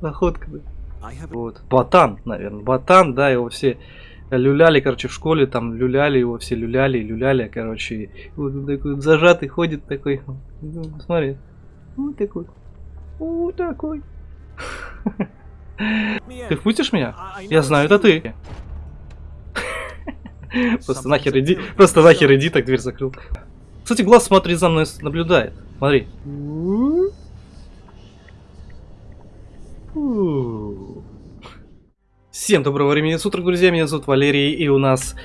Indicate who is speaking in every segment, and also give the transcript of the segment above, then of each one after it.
Speaker 1: Находка, да. Вот. Ботан, наверное. Ботан, да, его все люляли, короче, в школе там люляли его, все люляли, люляли, короче. Вот он такой зажатый ходит такой. Ну, Смотри. Вот такой. Вот такой. Ты впустишь меня? Я знаю, это ты. Просто нахер иди, просто нахер иди, так дверь закрыл. Кстати, глаз, смотри, за мной наблюдает. Смотри. Всем доброго времени суток, друзья, меня зовут Валерий, и у нас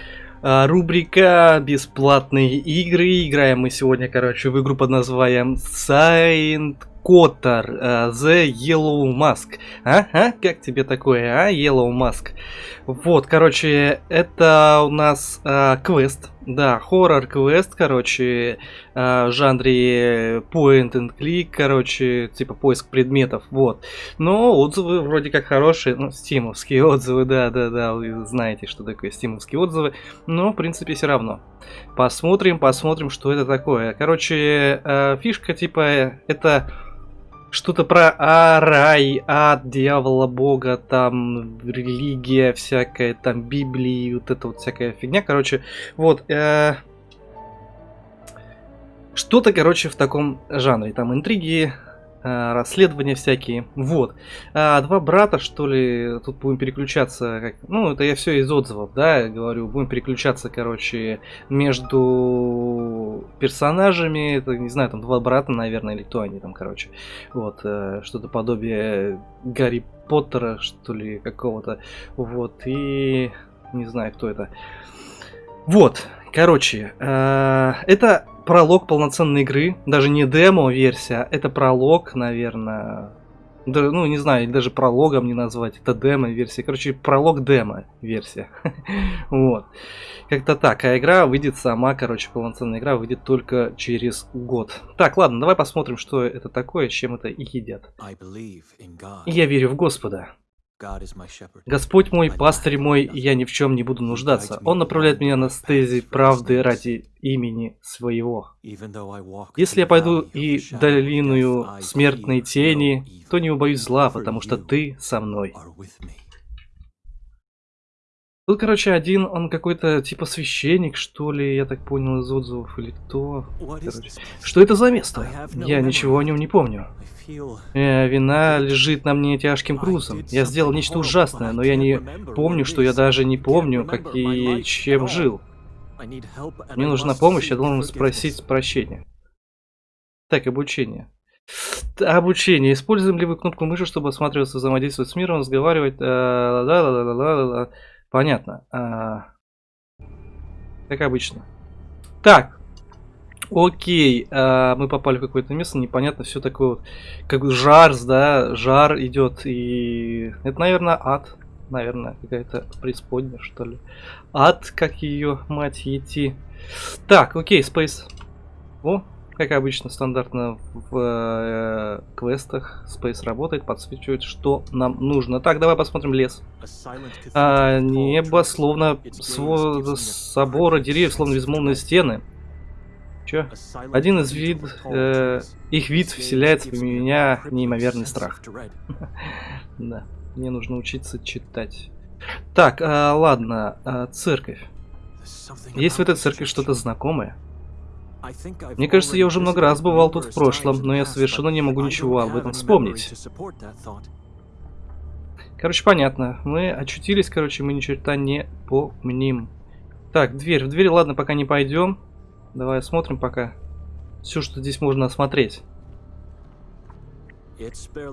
Speaker 1: а, рубрика «Бесплатные игры». Играем мы сегодня, короче, в игру под названием Silent Коттер, uh, The Yellow Mask. А? а? Как тебе такое, а? Yellow Mask. Вот, короче, это у нас uh, квест. Да, хоррор-квест, короче, uh, в жанре point and click, короче, типа поиск предметов, вот. Но отзывы вроде как хорошие, ну, стимовские отзывы, да-да-да, вы знаете, что такое стимовские отзывы, но, в принципе, все равно. Посмотрим, посмотрим, что это такое. Короче, uh, фишка, типа, это что-то про а, рай, ад, дьявола, бога, там, религия всякая, там, Библии, вот это вот всякая фигня, короче, вот, э, что-то, короче, в таком жанре, там, интриги, расследования всякие, вот. А, два брата, что ли, тут будем переключаться, как, ну, это я все из отзывов, да, говорю, будем переключаться, короче, между персонажами, это, не знаю, там, два брата, наверное, или кто они там, короче, вот, э, что-то подобие Гарри Поттера, что ли, какого-то, вот, и не знаю, кто это. Вот, короче, э, это пролог полноценной игры, даже не демо-версия, это пролог, наверное, да, ну, не знаю, даже прологом не назвать, это демо-версия, короче, пролог демо-версия, вот, как-то так, а игра выйдет сама, короче, полноценная игра выйдет только через год. Так, ладно, давай посмотрим, что это такое, с чем это и едят. Я верю в Господа. Господь мой, пастырь мой, я ни в чем не буду нуждаться. Он направляет меня на стези правды ради имени своего. Если я пойду и долиную смертной тени, то не убоюсь зла, потому что ты со мной. Тут, короче, один, он какой-то типа священник, что ли, я так понял из отзывов, или кто. Короче. Что это за место? Я ничего о нем не помню. Э, вина лежит на мне тяжким грузом. Я сделал нечто ужасное, но я не помню, что я даже не помню, как и чем жил. Мне нужна помощь, я должен спросить прощения. Так, обучение. Обучение. Используем ли вы кнопку мыши, чтобы осматриваться, взаимодействовать с миром, разговаривать? Да, да, да, да, да, да. Понятно. А... Как обычно. Так. Окей. А, мы попали в какое-то место. Непонятно все такое вот. Как жар, да. Жар идет. И это, наверное, ад. Наверное, какая-то преисподняя, что ли. Ад, как ее мать идти. Так, окей, Space. О, как обычно, стандартно в э, квестах Space работает, подсвечивает, что нам нужно. Так, давай посмотрим лес. А, небо, словно сво собора деревьев, словно безмолвные стены. Чё? Один из вид... Э, их вид вселяет в меня неимоверный страх. Да, мне нужно учиться читать. Так, а, ладно, а, церковь. Есть в этой церкви что-то знакомое? Мне кажется, я уже много раз бывал тут в прошлом, но я совершенно не могу ничего об этом вспомнить. Короче, понятно. Мы очутились, короче, мы ни черта не помним. Так, дверь. В дверь, ладно, пока не пойдем. Давай осмотрим пока. Все, что здесь можно осмотреть.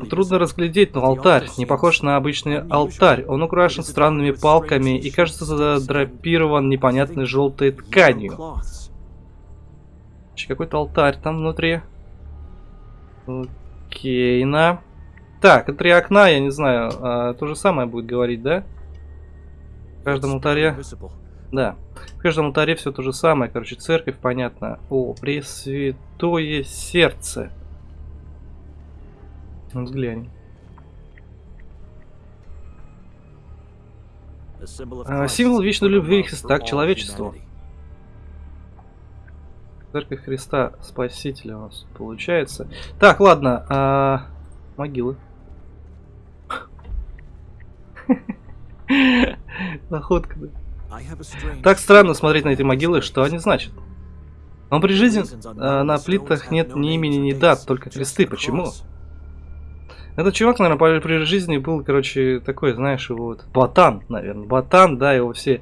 Speaker 1: Трудно разглядеть, но алтарь не похож на обычный алтарь. Он украшен странными палками и кажется задрапирован непонятной желтой тканью. Какой-то алтарь там внутри. Окей, на. Так, три окна, я не знаю, а, то же самое будет говорить, да? В каждом алтаре... Да, в каждом алтаре все то же самое, короче, церковь, понятно. О, Пресвятое Сердце. Ну, взглянь. А, символ вечной любви Христа к человечеству. Церковь Христа Спасителя у нас получается. Так, ладно. А... Могилы. Находка. Так странно смотреть на эти могилы, что они значат. Но при жизни а, на плитах нет ни имени, ни дат, только кресты. Почему? Этот чувак, наверное, при жизни был, короче, такой, знаешь, его вот, ботан, наверное. Ботан, да, его все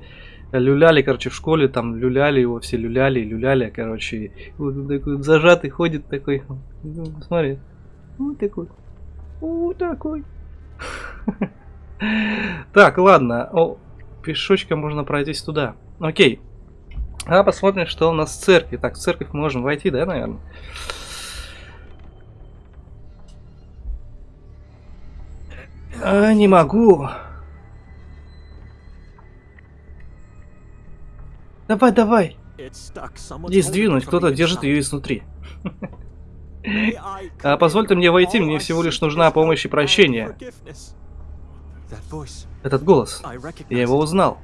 Speaker 1: люляли, короче, в школе, там, люляли его, все люляли, люляли, короче. Вот он такой зажатый ходит такой. Ну, смотри. Вот такой. Вот такой. Так, ладно. О, пешочком можно пройтись туда. Окей. А посмотрим, что у нас в церкви. Так, в церковь можем войти, да, наверное? А, не могу. Давай, давай. Не сдвинуть, кто-то держит ее изнутри. а позвольте мне войти, мне всего лишь нужна помощь и прощение. Этот голос. Я его узнал.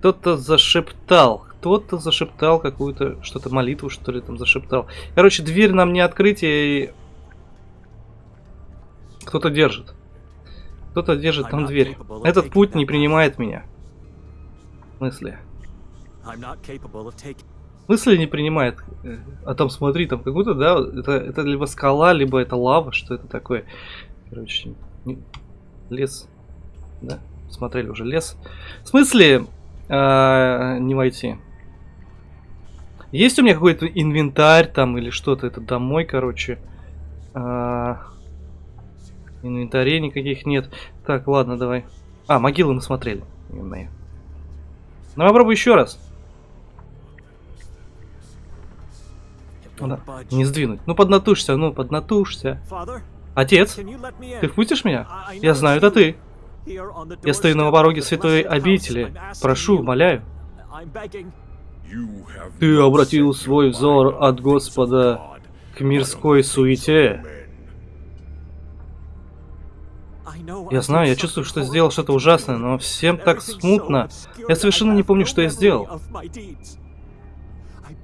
Speaker 1: Кто-то зашептал. Кто-то зашептал какую-то, что-то молитву, что ли, там зашептал. Короче, дверь нам не открыть, и... Кто-то держит. Кто-то держит там дверь. Этот путь не принимает меня. Смысле? В смысле не принимает? Э, а там смотри, там какой-то, да, это, это либо скала, либо это лава, что это такое? Короче, лес. Да, смотрели уже лес. В смысле э, не войти? Есть у меня какой-то инвентарь там или что-то? Это домой, короче. Э, инвентарей никаких нет. Так, ладно, давай. А, могилы мы смотрели. Ну, попробуй еще раз. Да. Не сдвинуть. Ну, поднатушься, ну, поднатушься. Отец, ты впустишь меня? Я знаю, это ты. Я стою на пороге святой обители. Прошу, моляю. Ты обратил свой взор от Господа к мирской суете. Я знаю, я чувствую, что сделал что-то ужасное, но всем так смутно. Я совершенно не помню, что я сделал.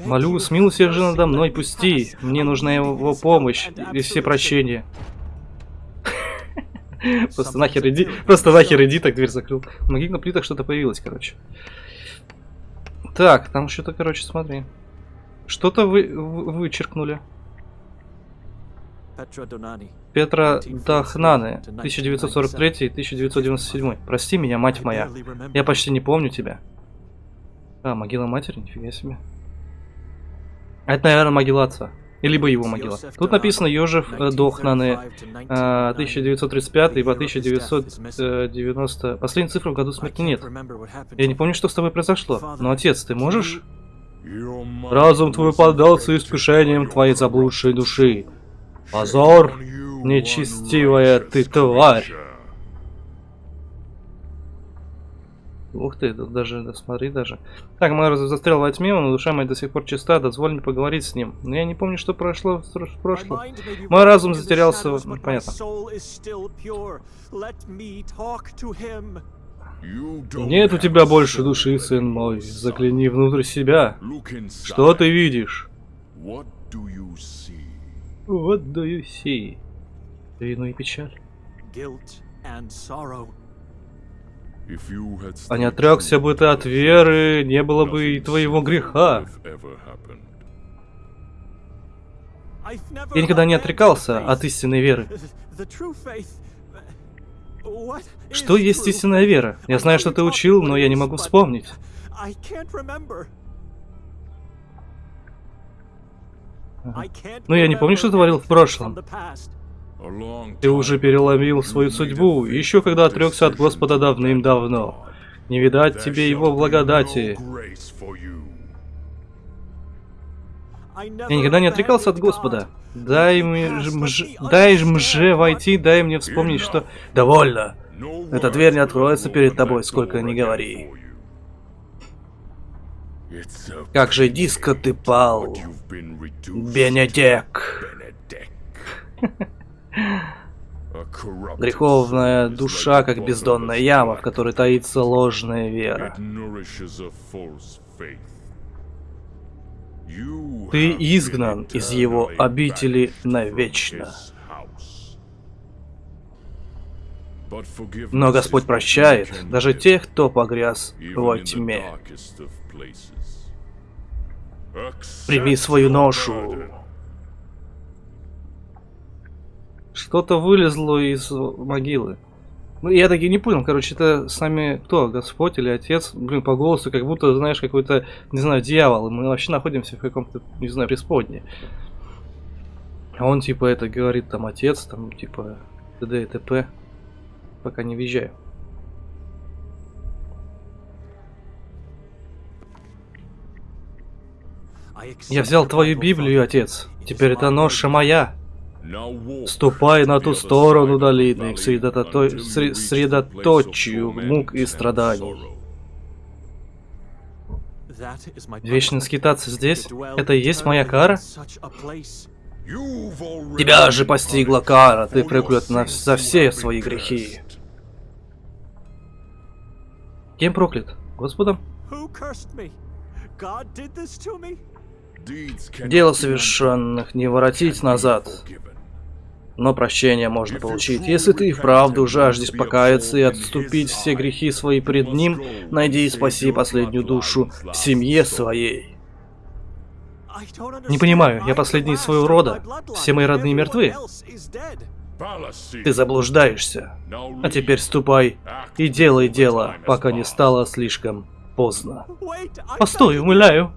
Speaker 1: Молю, смилуйся же надо мной, пусти. Мне нужна его помощь и все прощения. Просто нахер иди, просто нахер иди, так дверь закрыл. В на плитах что-то появилось, короче. Так, там что-то, короче, смотри. Что-то вы, вы вычеркнули. Петра Дахнаны, 1943-1997. Прости меня, мать моя. Я почти не помню тебя. А, могила матери, нифига себе. Это, наверное, могила отца. Либо его могила. Тут написано Йожев э, Дохнаны 1935 по 1990. Последней цифры в году смерти нет. Я не помню, что с тобой произошло. Но, отец, ты можешь? Разум твой поддался искушениям твоей заблудшей души. Позор, нечестивая ты тварь. Ух ты, тут даже, да, смотри даже. Так, мы застрял во тьме, но душа моя до сих пор чиста, дозволь мне поговорить с ним. Но я не помню, что прошло в прошлом. Мой разум затерялся, понятно. Нет у тебя больше души, сын мой. Закляни внутрь себя. Что ты видишь? What do you see? Вину и печаль. А не отрекся бы ты от веры, не было бы и твоего греха. Я никогда не отрекался от истинной веры. Что есть истинная вера? Я знаю, что ты учил, но я не могу вспомнить. Но я не помню, что творил в прошлом. Ты уже переломил свою судьбу, еще когда отрекся от Господа давным-давно. Не видать тебе его благодати. Я никогда не отрекался от Господа. Дай мне дай мже войти, дай мне вспомнить, что... Довольно! Эта дверь не откроется перед тобой, сколько ни говори. Как же диско ты пал, Бенедек. Греховная душа, как бездонная яма, в которой таится ложная вера. Ты изгнан из его обители навечно. Но Господь прощает даже тех, кто погряз во тьме. Прими свою ношу. Что-то вылезло из могилы. Ну, я таки не понял, короче, это с нами кто, Господь или Отец? Блин, по голосу, как будто, знаешь, какой-то, не знаю, дьявол. Мы вообще находимся в каком-то, не знаю, преисподне. А он, типа, это говорит, там, Отец, там, типа, т.д. и т.п. Пока не въезжаю. Я взял твою Библию, Отец. Теперь это ноша моя. Ступай на ту сторону долины, к средото... средоточию мук и страданий. Вечно скитаться здесь? Это и есть моя кара? Тебя же постигла кара, ты проклят на... за все свои грехи. Кем проклят? Господом? Дело совершенных не воротить назад. Но прощение можно получить. Если ты вправду жаждешь покаяться и отступить все грехи свои пред Ним, найди и спаси последнюю душу в семье своей. Не понимаю, я последний из своего рода. Все мои родные мертвы. Ты заблуждаешься. А теперь ступай и делай дело, пока не стало слишком поздно. Постой, умоляю.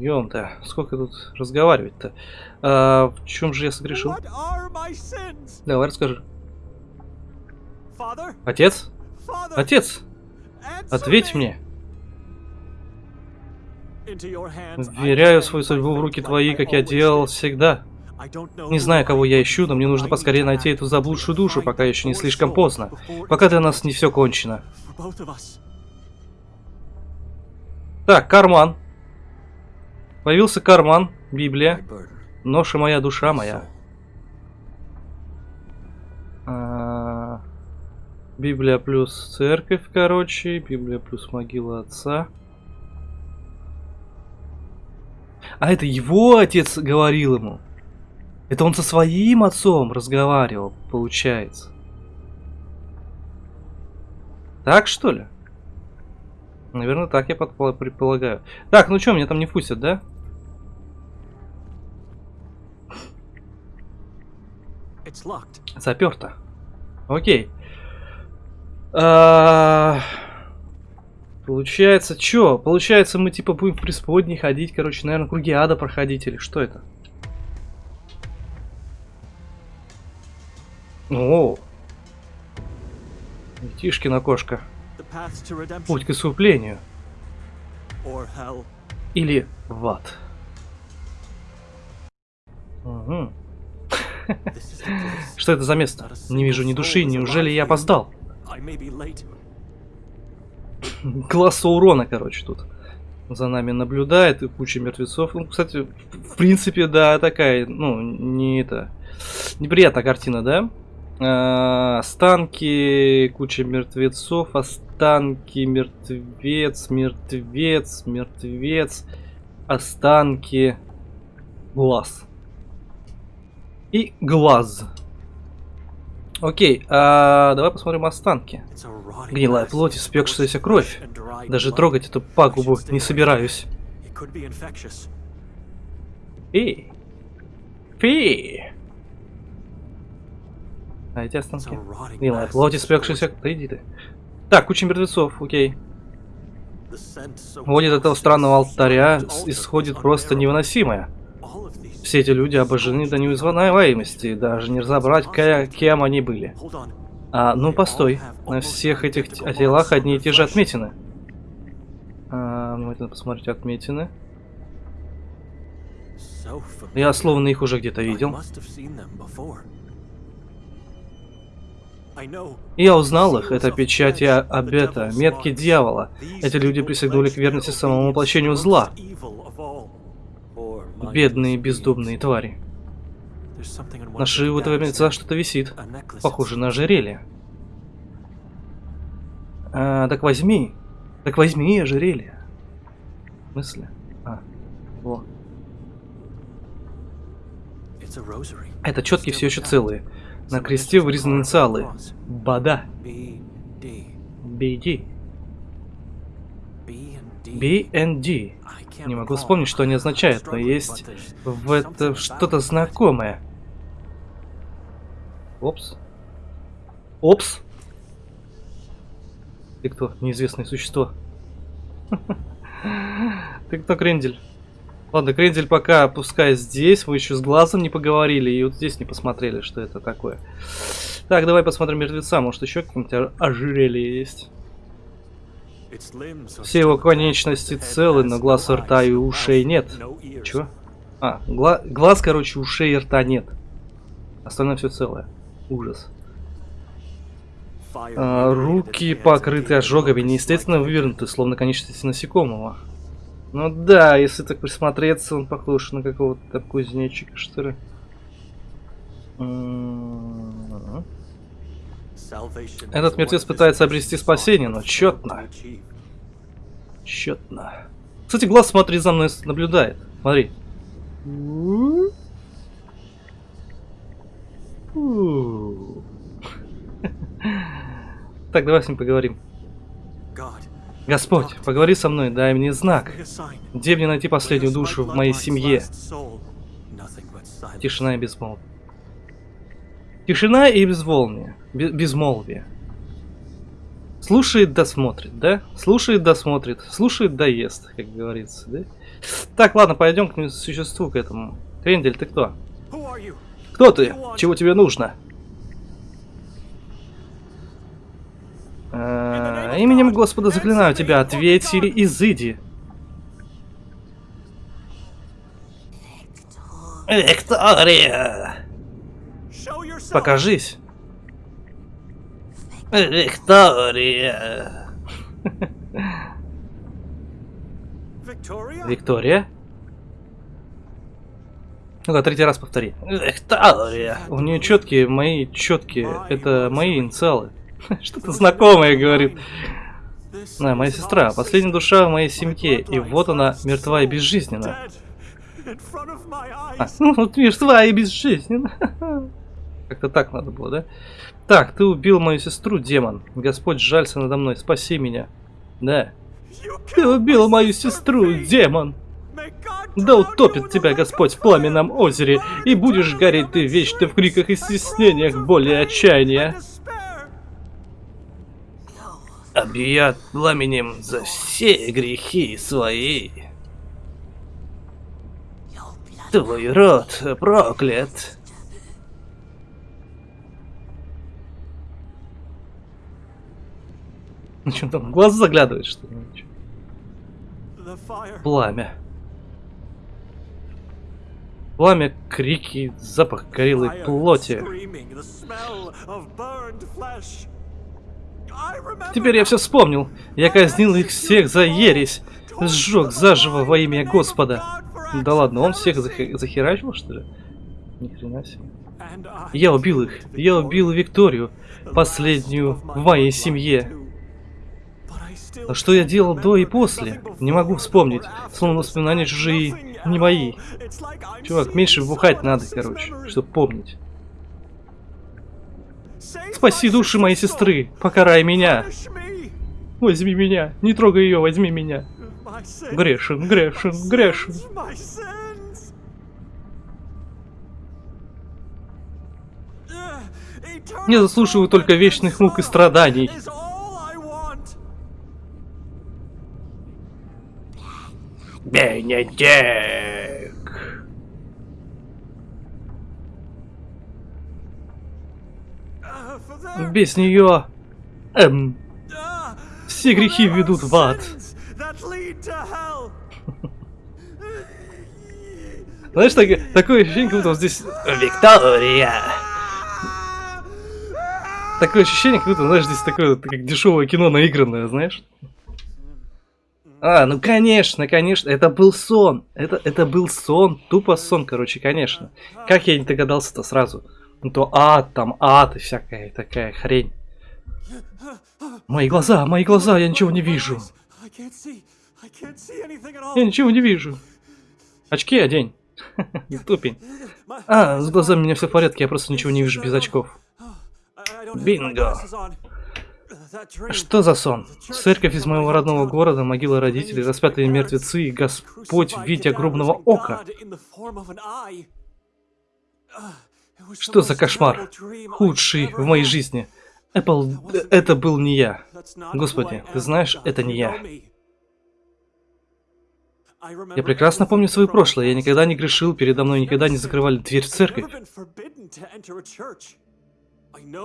Speaker 1: Ём-то, сколько тут разговаривать-то? А, в чем же я согрешил? Давай расскажи. Отец? Отец! Ответь мне! Вверяю свою судьбу в руки твои, как я делал всегда. Не знаю, кого я ищу, но мне нужно поскорее найти эту заблудшую душу, пока еще не слишком поздно. Пока для нас не все кончено. Так, карман. Появился карман, Библия. Ноша моя, душа моя. А, Библия плюс церковь, короче. Библия плюс могила отца. А это его отец говорил ему. Это он со своим отцом разговаривал, получается. Так что ли? Наверное, так я предполагаю. Так, ну что, меня там не пустят, да? Заперто. Окей. А... Получается, что? Получается, мы типа будем в преисподней ходить, короче, наверное, круги ада проходить, или что это? О! Тишкина кошка. Путь к искуплению. Или в ад. Угу. Что это за место? Не вижу ни души, неужели я опоздал? Класса урона, короче, тут. За нами наблюдает и куча мертвецов. Ну, кстати, в принципе, да, такая, ну, не это... Неприятная картина, да? А, останки, куча мертвецов, останки, мертвец, мертвец, мертвец, останки, глаз. И глаз. Окей, а давай посмотрим останки. Гнилая плоть, испекшаяся кровь. Даже трогать эту пагубу не собираюсь. Фи. Фи. А эти останки? Гнилая плоть, испекшаяся... Да ты. Так, куча мертвецов, окей. Вот от этого странного алтаря исходит просто невыносимое. Все эти люди обожжены до неузнаваемости, даже не разобрать, кем они были. А, ну постой, на всех этих телах одни и те же отметины. А, ну, это посмотреть отметины. Я словно их уже где-то видел. Я узнал их, это печати обета, метки дьявола. Эти люди присягнули к верности самому воплощению зла. Бедные бездумные твари. На шее у этого мертвеца что-то висит. Похоже на ожерелье. А, так возьми. Так возьми ожерелье. В смысле? А, во. Это четкие все еще целые. На кресте вырезаны инициалы. Бада. BD. BND. Не могу вспомнить, что они означают, но есть в это что-то знакомое. Опс. Опс. Ты кто? Неизвестное существо. Ты кто, Крендель? Ладно, Крендель пока пускай здесь, вы еще с глазом не поговорили, и вот здесь не посмотрели, что это такое. Так, давай посмотрим мертвеца, может еще какие-нибудь ожерелье есть. Все его конечности целы, но глаз, рта и ушей нет. Чего? А, гла глаз, короче, ушей и рта нет. Остальное все целое. Ужас. А, руки покрыты ожогами, неестественно вывернуты, словно конечности насекомого. Ну да, если так присмотреться, он похож на какого-то кузнечика, что ли. Этот мертвец пытается обрести спасение, но четно. Четно. Кстати, глаз, смотри, за мной наблюдает. Смотри. Так, давай с ним поговорим. Господь, поговори со мной, дай мне знак. Где мне найти последнюю душу в моей семье? Тишина и безмолвие. Тишина и безволние. Безмолвие. Слушает да смотрит, да? Слушает да смотрит. Слушает да ест, как говорится, да? Так, ладно, пойдем к существу, к этому. Крендель, ты кто? Кто ты? Чего тебе нужно? А, именем Господа заклинаю тебя, ответь или изыди. Виктория! Покажись. Виктория. Виктория? Ну-ка, третий раз повтори. Виктория. У нее четкие, мои четкие. Это мои инициалы. Что-то знакомое говорит. На, моя сестра, последняя душа в моей семье, и вот она мертва и безжизненна. А, ну, вот мертва и безжизненна. Как-то так надо было, да? Так, ты убил мою сестру, демон. Господь жалься надо мной, спаси меня. Да. Ты убил мою сестру, демон. Да утопит тебя Господь в пламенном озере, и будешь гореть ты вечно в криках и стеснениях боли и отчаяния объят пламенем за все грехи свои. Твой род проклят. Ну что там, глаз заглядывает, что ли? Пламя. Пламя, крики, запах горелой плоти. Теперь я все вспомнил. Я казнил их всех за ересь. Сжег заживо во имя Господа. Да ладно, он всех зах захерачил, что ли? Ни хрена себе. Я убил их. Я убил Викторию, последнюю в моей семье. А что я делал до и после? Не могу вспомнить. Словно воспоминания чужие, не мои. Чувак, меньше бухать надо, короче, чтобы помнить. Спаси души моей сестры, покарай меня. Возьми меня, не трогай ее, возьми меня. Грешен, грешен, грешен. Не заслуживаю только вечных мук и страданий. Бенедикт! Без нее... Эм... Все грехи ведут в ад. Знаешь, так, такое ощущение, как будто здесь... Виктория! Такое ощущение, как будто, знаешь, здесь такое, как дешевое кино наигранное, знаешь? А, ну конечно, конечно, это был сон. Это, это был сон, тупо сон, короче, конечно. Как я не догадался-то сразу? Ну то ад, там ад и всякая такая хрень. Мои глаза, мои глаза, я ничего не вижу. Я ничего не вижу. Очки одень. Тупень. А, с глазами у меня все в порядке, я просто ничего не вижу без очков. Бинго. Что за сон? Церковь из моего родного города, могила родителей, распятые мертвецы и Господь в виде огромного ока. Что за кошмар? Худший в моей жизни. Apple, это был не я. Господи, ты знаешь, это не я. Я прекрасно помню свое прошлое. Я никогда не грешил, передо мной никогда не закрывали дверь в церковь.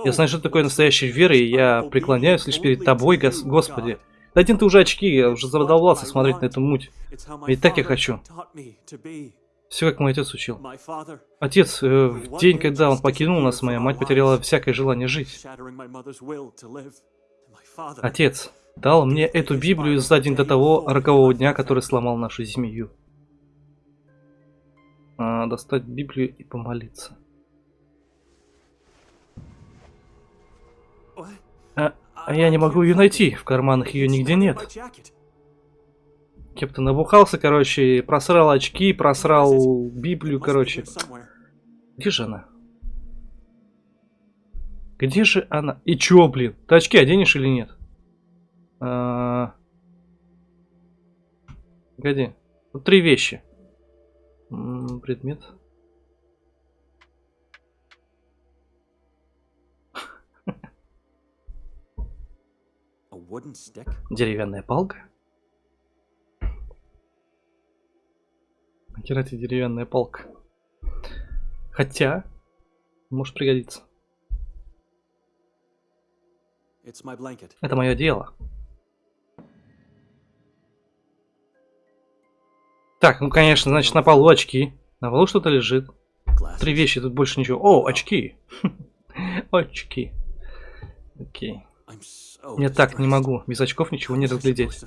Speaker 1: Я знаю, что такое настоящая вера, и я преклоняюсь лишь перед тобой, гос Господи. Да один ты уже очки, я уже задолбался смотреть на эту муть. Ведь так я хочу. Все, как мой отец учил. Отец, э, в день, когда он покинул нас, моя мать потеряла всякое желание жить. Отец дал мне эту Библию за день до того рокового дня, который сломал нашу семью. А, достать Библию и помолиться. А я не могу ее найти, в карманах ее нигде нет. Кепта набухался, короче, просрал очки, просрал Библию, короче. Где же она? Где же она? И чё, блин? Ты очки оденешь или нет? А... Погоди. Вот три вещи. М -м, предмет. Деревянная палка? Нахера тебе деревянная палка? Хотя, может пригодиться. Это мое дело. Так, ну конечно, значит на полу очки. На полу что-то лежит. Три вещи, тут больше ничего. О, очки. очки. Окей. Я так не могу. Без очков ничего не разглядеть.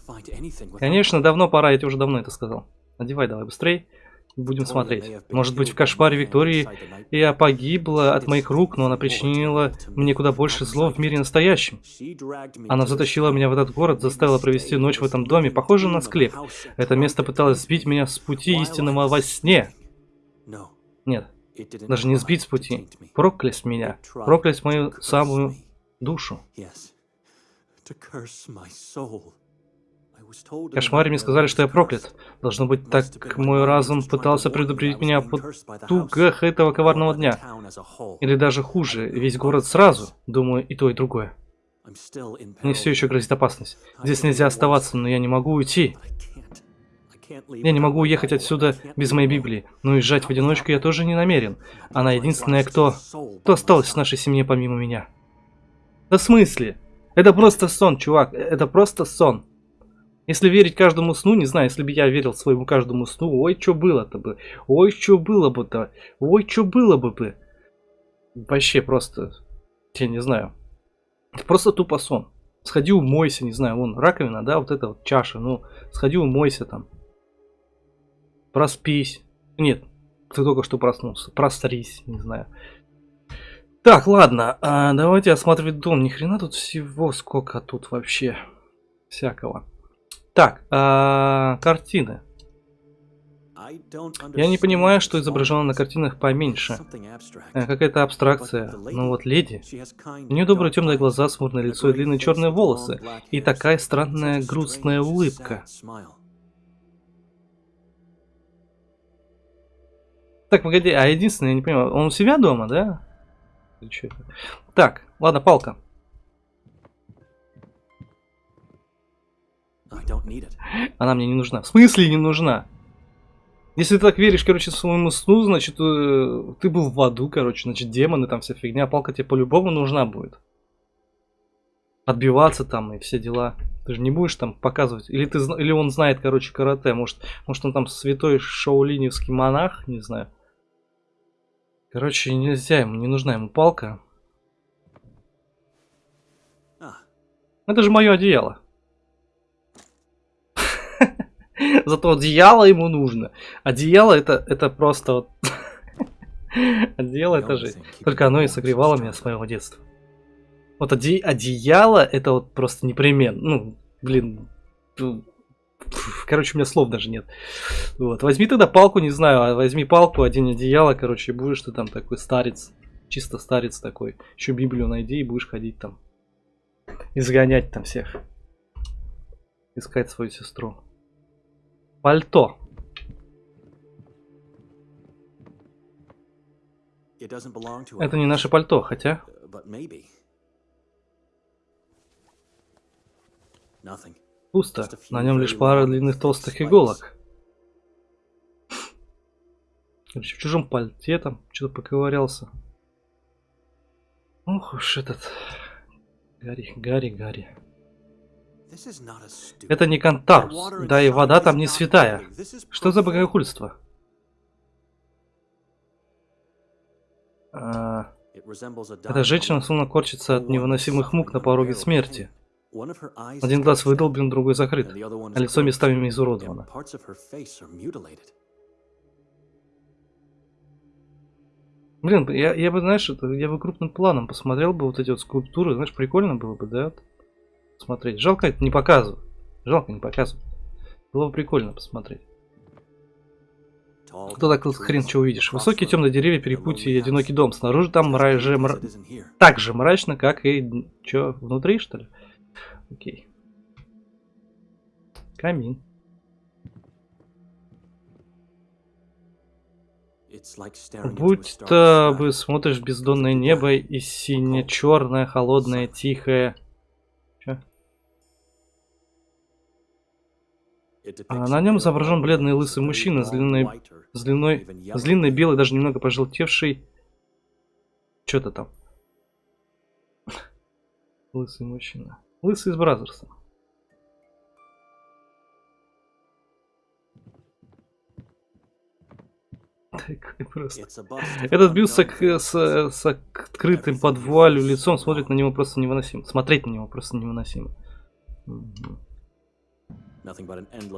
Speaker 1: Конечно, давно пора, я тебе уже давно это сказал. Надевай давай быстрей. Будем смотреть. Может быть, в кошмаре Виктории я погибла от моих рук, но она причинила мне куда больше зло в мире настоящем. Она затащила меня в этот город, заставила провести ночь в этом доме, похоже на склеп. Это место пыталось сбить меня с пути истинного во сне. Нет, даже не сбить с пути. Проклясть меня. Проклясть мою самую душу. В кошмаре мне сказали, что я проклят. Должно быть, так мой разум пытался предупредить меня о потугах этого коварного дня. Или даже хуже, весь город сразу. Думаю, и то, и другое. Мне все еще грозит опасность. Здесь нельзя оставаться, но я не могу уйти. Я не могу уехать отсюда без моей Библии, но уезжать в одиночку я тоже не намерен. Она единственная, кто... Кто осталась в нашей семье помимо меня. Да в смысле? Это просто сон, чувак. Это просто сон. Если верить каждому сну, не знаю, если бы я верил своему каждому сну, ой, что было-то бы, ой, что было бы-то, ой, что было бы бы. Вообще просто, я не знаю. Это просто тупо сон. Сходи умойся, не знаю, вон раковина, да, вот эта вот чаша, ну, сходи умойся там. Проспись. Нет, ты только что проснулся. Прострись, не знаю. Так, ладно, а, давайте осматривать дом. Ни хрена тут всего сколько тут вообще всякого. Так, а, картины. Я не понимаю, что изображено на картинах поменьше. А, Какая-то абстракция. Ну вот леди. У нее добрые темные глаза, смурное лицо и длинные черные волосы. И такая странная грустная улыбка. Так, погоди, а единственное, я не понимаю, он у себя дома, да? Так, ладно, палка. Она мне не нужна. В смысле не нужна? Если ты так веришь, короче, своему сну, значит, э, ты был в аду, короче, значит, демоны, там вся фигня, палка тебе по-любому нужна будет. Отбиваться там и все дела. Ты же не будешь там показывать. Или, ты, или он знает, короче, карате. Может, может он там святой шаулиневский монах, не знаю. Короче, нельзя ему, не нужна ему палка. А. Это же мое одеяло. Зато одеяло ему нужно. Одеяло это, это просто вот... Одеяло это же... Только оно и согревало меня с моего детства. Вот оде... одеяло это вот просто непременно. Ну, блин, Короче, у меня слов даже нет. Вот. Возьми тогда палку, не знаю, а возьми палку, один одеяло, короче, будешь ты там такой старец. Чисто старец такой. Еще Библию найди и будешь ходить там. Изгонять там всех. Искать свою сестру. Пальто. Это не наше пальто, хотя... Пусто. На нем лишь пара длинных толстых иголок. Короче, в чужом пальте там что-то поковырялся. Ох уж этот... Гарри, Гарри, Гарри. Это не Кантарус, да и вода там не святая. Что за богохульство? А, эта женщина словно корчится от невыносимых мук на пороге смерти. Один глаз выдолблен, другой закрыт, а лицо местами изуродовано. Блин, я, я бы, знаешь, это, я бы крупным планом посмотрел бы вот эти вот скульптуры, знаешь, прикольно было бы, да? Смотреть. Жалко это не показывать. Жалко не показывать. Было бы прикольно посмотреть. Кто так хрен что увидишь? Высокие темные деревья, перепутье и одинокий дом. Снаружи там мраж... мра... так же мрачно, как и... Что, внутри, что ли? Окей. Камин. Будь-то вы смотришь бездонное небо и сине-черное, холодное, тихое. Чё? А на нем изображен бледный лысый мужчина с длинной, с длиной, с длинной белой, даже немного пожелтевшей. Что-то там. Лысый мужчина. Лысый из Бразерса. Просто. Этот бюст с, с, с открытым под вуалью лицом смотрит на него просто невыносимо. Смотреть на него просто невыносимо.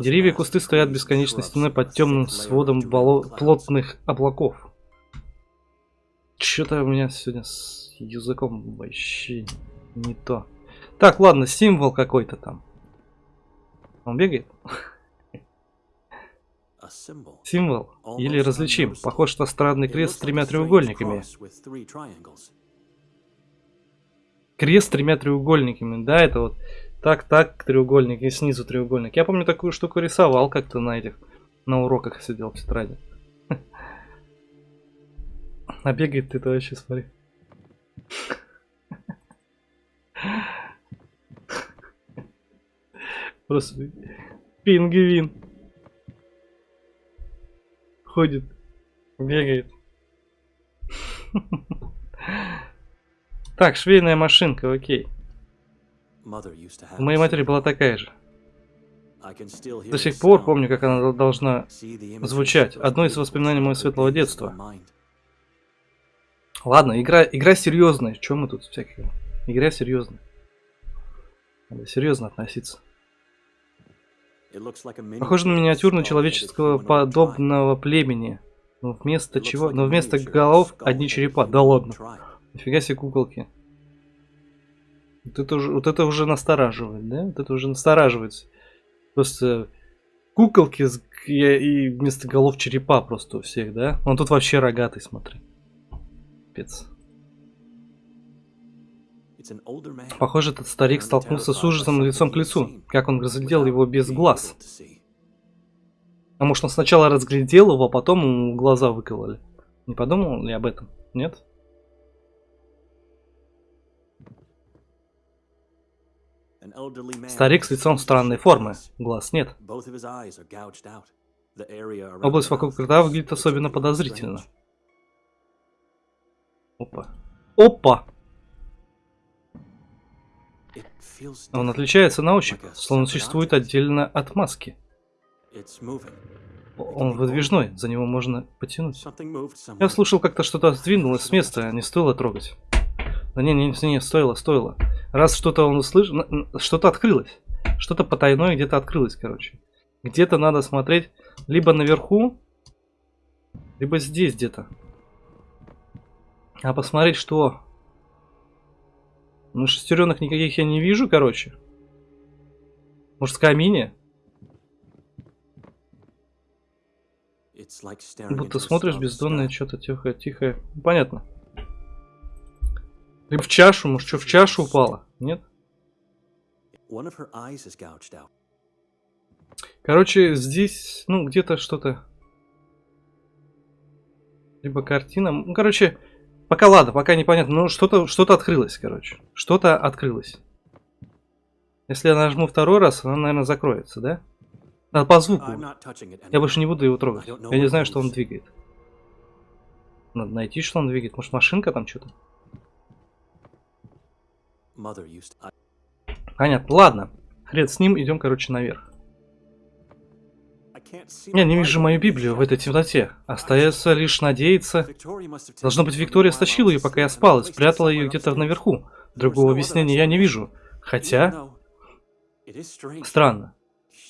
Speaker 1: Деревья и кусты стоят бесконечной стеной под темным сводом плотных облаков. Что-то у меня сегодня с языком вообще не то. Так, ладно, символ какой-то там. Он бегает? Символ или различим. Похож на странный крест с тремя треугольниками. Крест с тремя треугольниками, да, это вот так, так, треугольник и снизу треугольник. Я помню такую штуку рисовал как-то на этих, на уроках сидел в тетради. А бегает ты-то вообще, смотри. Просто пингвин. Ходит, бегает. Так, швейная машинка, окей. У моей матери была такая же. До сих пор помню, как она должна звучать. Одно из воспоминаний моего светлого детства. Ладно, игра, игра серьезная. Чем мы тут всякие? Игра серьезная. Надо серьезно относиться. Похоже на миниатюрную человеческого подобного племени. Но вместо чего? Но вместо голов одни черепа. Да ладно. Нифига себе куколки. Вот это, уже, вот это уже настораживает, да? Вот это уже настораживается. Просто куколки и вместо голов черепа просто у всех, да? Он тут вообще рогатый, смотри. Пец. Похоже, этот старик столкнулся с ужасом лицом к лицу, как он разглядел его без глаз. А может он сначала разглядел его, а потом ему глаза выкололи? Не подумал ли об этом? Нет? Старик с лицом странной формы. Глаз нет. Область вокруг рта выглядит особенно подозрительно. Опа. Опа! Он отличается на ощупь, словно существует отдельно от маски. Он выдвижной, за него можно потянуть. Я слушал, как-то что-то сдвинулось с места, не стоило трогать. Да не, не, не, стоило, стоило. Раз что-то он услышал, что-то открылось. Что-то потайное где-то открылось, короче. Где-то надо смотреть либо наверху, либо здесь где-то. А посмотреть, что ну, шестеренок никаких я не вижу, короче. Мужская мини. Будто смотришь бездонное что-то тихое, тихое. Понятно. Ты в чашу, может, что, в чашу упала? Нет? Короче, здесь, ну, где-то что-то. Либо картина. Ну, короче, пока ладно, пока непонятно. Ну, что-то что, -то, открылось, короче. Что-то открылось. Если я нажму второй раз, она, наверное, закроется, да? Надо по звуку. Я больше не буду его трогать. Я не знаю, что он двигает. Надо найти, что он двигает. Может, машинка там что-то? Понятно. Ладно. Хрен с ним, идем, короче, наверх. Я не вижу мою Библию в этой темноте. Остается лишь надеяться. Должно быть, Виктория стащила ее, пока я спал, и спрятала ее где-то наверху. Другого объяснения я не вижу. Хотя... Странно.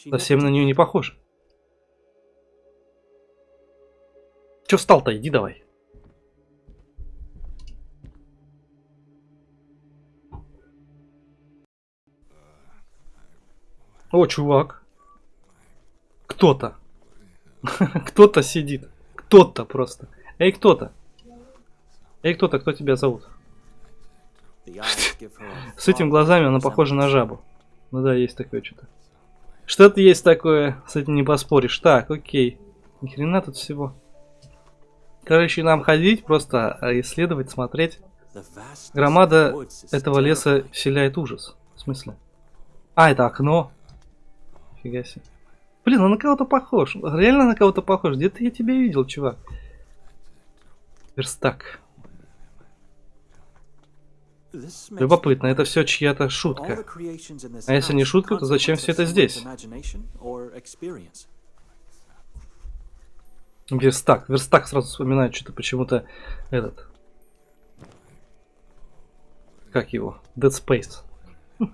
Speaker 1: Совсем на нее не похож. Че встал-то? Иди давай. О, чувак. Кто-то. Кто-то сидит. Кто-то просто. Эй, кто-то. Эй, кто-то, кто тебя зовут? С этими глазами она похожа на жабу. Ну да, есть такое что-то. Что-то есть такое, с этим не поспоришь. Так, окей. Ни хрена тут всего. Короче, нам ходить, просто а, исследовать, смотреть. Громада этого леса вселяет ужас. В смысле? А, это окно. Фига себе. Блин, он на кого-то похож. Реально на кого-то похож. Где-то я тебя видел, чувак. Верстак. Любопытно, это все чья-то шутка. А если не шутка, то зачем все это здесь? Верстак. Верстак сразу вспоминает что-то почему-то этот. Как его? Dead Space.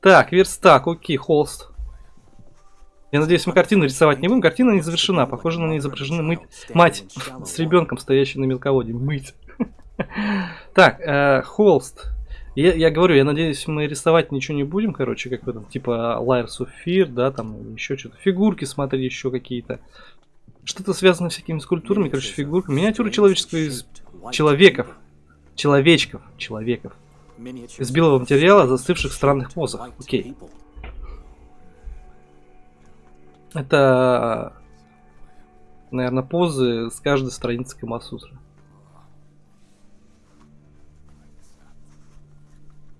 Speaker 1: так, верстак, окей, холст. Я надеюсь, мы картину рисовать не будем. Картина не завершена. Похоже, на ней изображены мыть... мать с ребенком, стоящей на мелководье. Мыть. Так, э, холст. Я, я говорю, я надеюсь, мы рисовать ничего не будем, короче, как в этом, типа Layers of Fear, да, там еще что-то. Фигурки, смотри, еще какие-то. Что-то связано с всякими скульптурами, короче, фигурками. Миниатюры человеческого из человеков. Человечков. Человеков. Из белого материала, застывших в странных позах. Окей. Это, наверное, позы с каждой страницы Камасутры.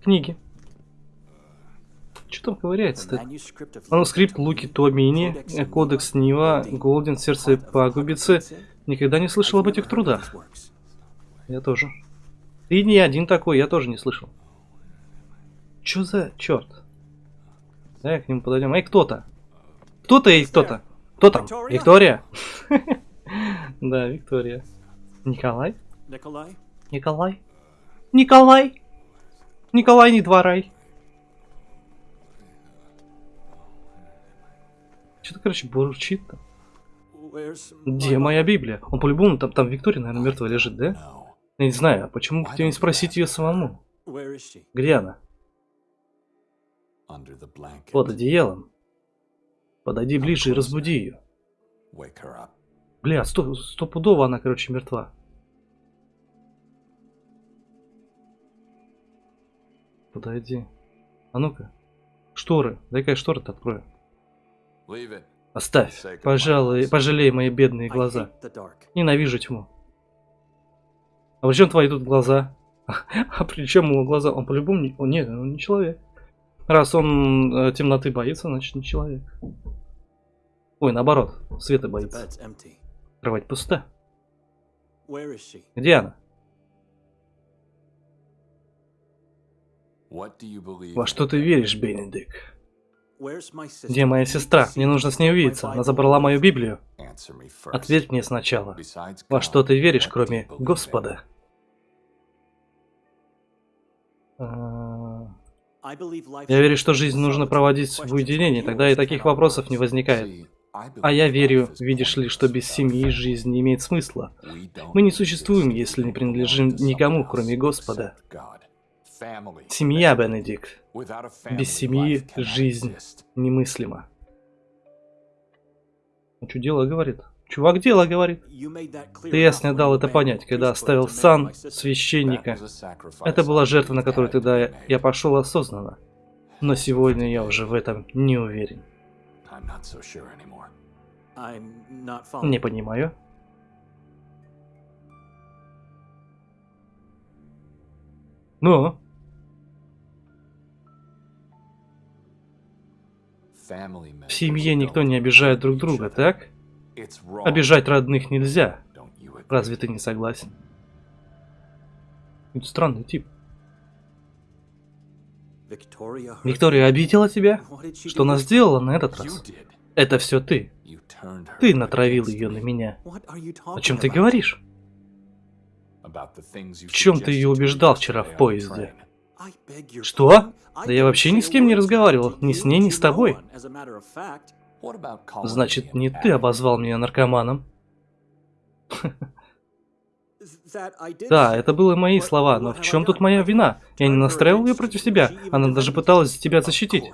Speaker 1: Книги. Что там ковыряется-то? Манускрипт Луки Туамини, Кодекс Нива, Голден, Сердце Пагубицы. Никогда не слышал об этих трудах. Я тоже. Ты не один такой, я тоже не слышал. Чё за черт? Давай к нему подойдем. Эй, кто-то! Кто-то и кто-то. Кто там? Виктория? Да, Виктория. Николай? Николай? Николай? Николай? Николай, не дворай. Что-то, короче, бурчит-то. Где моя Библия? Он по-любому, там, там Виктория, наверное, мертвая лежит, да? Я не знаю, а почему бы тебе не спросить ее самому? Где она? Под одеялом. Подойди ближе и разбуди ее. Бля, сто, стопудово она, короче, мертва. Подойди. А ну-ка. Шторы. Дай-ка я шторы-то открою. Оставь. Пожалуй, пожалей мои бедные глаза. Ненавижу тьму. А при чем твои тут глаза? А при чем его глаза? Он по-любому не... Нет, он не человек. Раз он э, темноты боится, значит не человек. Ой, наоборот, света боится. Кровать пуста. Где она? Во что ты веришь, Бенедик? Где моя сестра? Мне нужно с ней увидеться. Она забрала мою Библию. Ответь мне сначала. Во что ты веришь, кроме Господа? А, я верю, что жизнь нужно проводить в уединении, тогда и таких вопросов не возникает. А я верю, видишь ли, что без семьи жизнь не имеет смысла. Мы не существуем, если не принадлежим никому, кроме Господа. Семья, Бенедикт. Без семьи жизнь немыслима. Ну, что дело говорит? Чувак дело говорит. Ты ясно дал это понять, когда оставил сан священника. Это была жертва, на которую тогда я пошел осознанно. Но сегодня я уже в этом не уверен. Не понимаю. Ну? В семье никто не обижает друг друга, так? Обижать родных нельзя. Разве ты не согласен? Это странный тип. Виктория обидела тебя? Что она сделала на этот раз? Это все ты. Ты натравил ее на меня. О чем ты говоришь? В чем ты ее убеждал вчера в поезде? Что? Да я вообще ни с кем не разговаривал, ни с ней, ни с тобой. Значит, не ты обозвал меня наркоманом? Да, это были мои слова, но в чем тут моя вина? Я не настраивал ее против себя, она даже пыталась тебя защитить.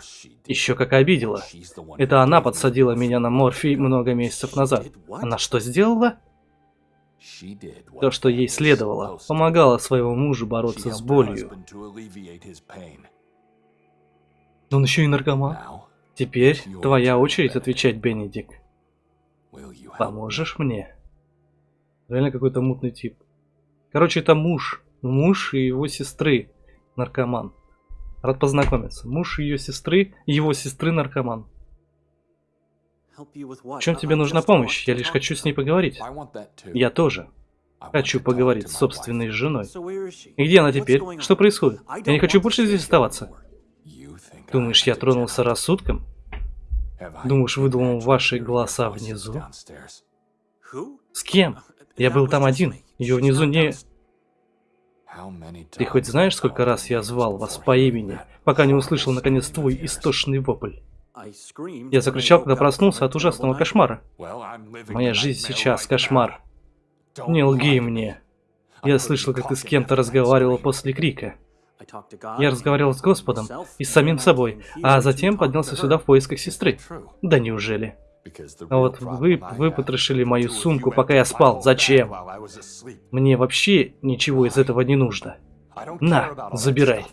Speaker 1: Еще как обидела. Это она подсадила меня на морфий много месяцев назад. Она что сделала? То, что ей следовало, помогала своему мужу бороться с болью. Но он еще и наркоман. Теперь твоя очередь отвечать, Бенедик. Поможешь мне? Реально какой-то мутный тип. Короче, это муж. Муж и его сестры. Наркоман. Рад познакомиться. Муж ее сестры, его сестры наркоман. В чем тебе нужна помощь? Я лишь хочу с ней поговорить. Я тоже. Хочу поговорить с собственной женой. И где она теперь? Что происходит? Я не хочу больше здесь оставаться. Думаешь, я тронулся рассудком? Думаешь, выдумал ваши голоса внизу? С кем? Я был там один. Ее внизу не... Ты хоть знаешь, сколько раз я звал вас по имени, пока не услышал наконец твой истошный вопль? Я закричал, когда проснулся от ужасного кошмара. Моя жизнь сейчас кошмар. Не лги мне. Я слышал, как ты с кем-то разговаривал после крика. Я разговаривал с Господом и с самим собой, а затем поднялся сюда в поисках сестры. Да неужели? А вот вы выпотрошили мою сумку, пока я спал. Зачем? Мне вообще ничего из этого не нужно. На, забирай.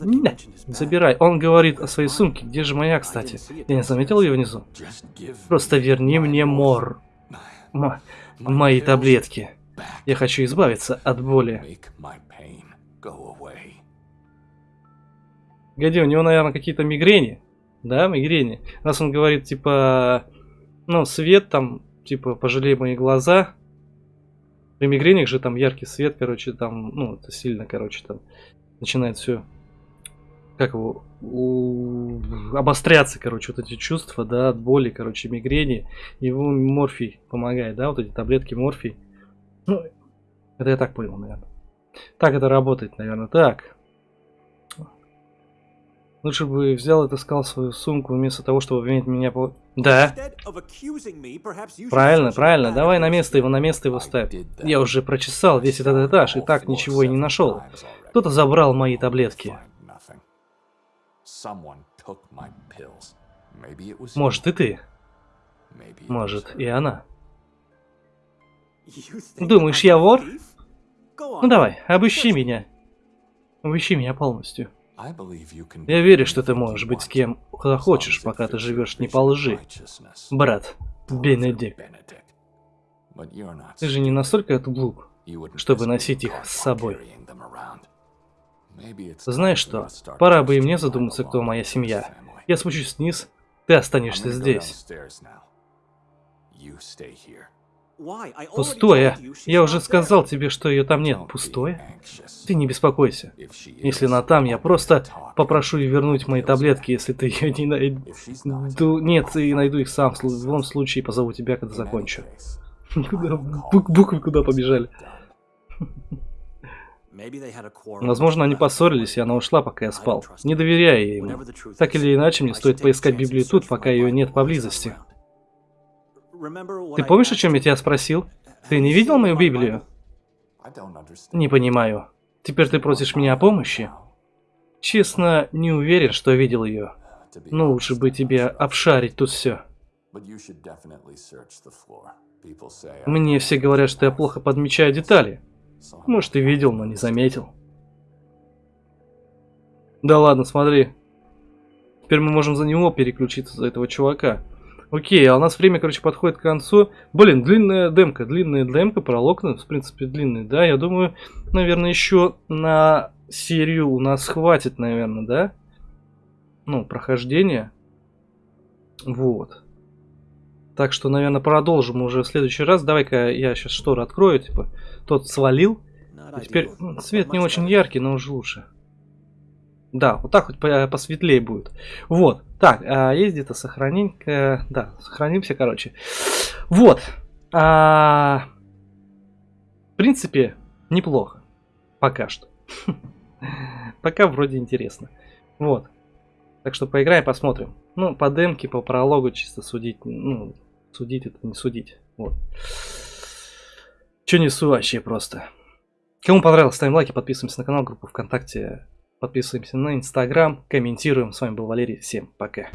Speaker 1: На, забирай. Он говорит о своей сумке. Где же моя, кстати? Я не заметил ее внизу. Просто верни мне мор. М мои таблетки. Я хочу избавиться от боли. Годи, у него, наверное, какие-то мигрени. Да, мигрени. Раз он говорит, типа, ну, свет там, типа, пожалей мои глаза. При мигрениях же там яркий свет, короче, там, ну, это сильно, короче, там начинает все, как его, у... обостряться, короче, вот эти чувства, да, от боли, короче, мигрени. Его морфий помогает, да, вот эти таблетки морфий. Ну, это я так понял, наверное. Так это работает, наверное. Так. Лучше бы взял и таскал свою сумку вместо того, чтобы обвинить меня по... Да. Правильно, правильно. Давай на место его, на место его ставь. Я уже прочесал весь этот этаж и так ничего и не нашел. Кто-то забрал мои таблетки. Может и ты. Может и она. Думаешь, я вор? Ну давай, обыщи меня. Обыщи меня полностью. Я верю, что ты можешь быть с кем хочешь, пока ты живешь не по лжи. Брат, Бенедикт. Ты же не настолько глуп, чтобы носить их с собой. Знаешь что, пора бы и мне задуматься, кто моя семья. Я спущусь вниз, ты останешься здесь. Пустое. Я уже сказал тебе, что ее там нет. Пустое? Ты не беспокойся. Если она там, я просто попрошу ее вернуть мои таблетки, если ты ее не найду. Нет, и найду их сам. В любом случае позову тебя, когда закончу. Куда? Буквы куда побежали? Возможно, они поссорились, и она ушла, пока я спал. Не доверяю ей ему. Так или иначе, мне стоит поискать Библию тут, пока ее нет поблизости. Ты помнишь, о чем я тебя спросил? Ты не видел мою Библию? Не понимаю. Теперь ты просишь меня о помощи? Честно, не уверен, что видел ее. Но лучше бы тебе обшарить тут все. Мне все говорят, что я плохо подмечаю детали. Может, ты видел, но не заметил. Да ладно, смотри. Теперь мы можем за него переключиться, за этого чувака. Окей, а у нас время, короче, подходит к концу. Блин, длинная демка, длинная демка, пролог, ну, в принципе, длинный, да? Я думаю, наверное, еще на серию у нас хватит, наверное, да? Ну, прохождение. Вот. Так что, наверное, продолжим уже в следующий раз. Давай-ка я сейчас шторы открою, типа, тот свалил. И теперь свет не очень яркий, но уже лучше. Да, вот так хоть посветлее будет. Вот. Так, а есть где-то сохраненька. Да, сохранимся, короче. Вот. А... В принципе, неплохо. Пока что. Пока вроде интересно. Вот. Так что поиграем, посмотрим. Ну, по демке, по прологу чисто судить. Ну, судить это не судить. Вот. Че несу вообще просто. Кому понравилось, ставим лайки, подписываемся на канал, группу ВКонтакте, подписываемся на Инстаграм, комментируем. С вами был Валерий, всем пока.